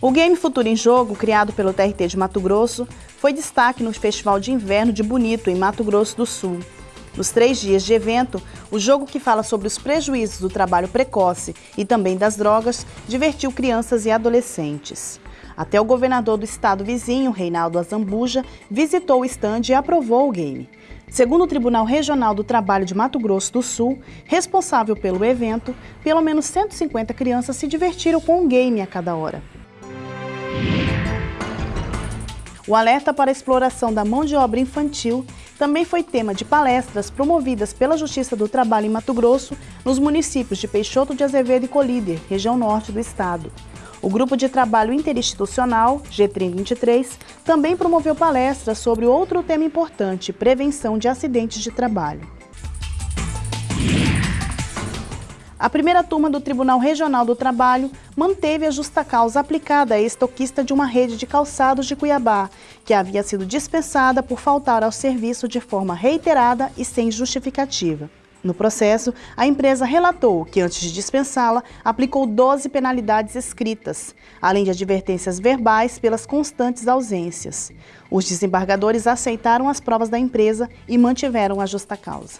O game Futuro em Jogo, criado pelo TRT de Mato Grosso, foi destaque no Festival de Inverno de Bonito, em Mato Grosso do Sul. Nos três dias de evento, o jogo que fala sobre os prejuízos do trabalho precoce e também das drogas divertiu crianças e adolescentes. Até o governador do estado vizinho, Reinaldo Azambuja, visitou o estande e aprovou o game. Segundo o Tribunal Regional do Trabalho de Mato Grosso do Sul, responsável pelo evento, pelo menos 150 crianças se divertiram com um game a cada hora. O alerta para a exploração da mão de obra infantil também foi tema de palestras promovidas pela Justiça do Trabalho em Mato Grosso, nos municípios de Peixoto de Azevedo e Colíder, região norte do estado. O Grupo de Trabalho Interinstitucional, G3023, também promoveu palestras sobre outro tema importante, prevenção de acidentes de trabalho. A primeira turma do Tribunal Regional do Trabalho manteve a justa causa aplicada à estoquista de uma rede de calçados de Cuiabá, que havia sido dispensada por faltar ao serviço de forma reiterada e sem justificativa. No processo, a empresa relatou que, antes de dispensá-la, aplicou 12 penalidades escritas, além de advertências verbais pelas constantes ausências. Os desembargadores aceitaram as provas da empresa e mantiveram a justa causa.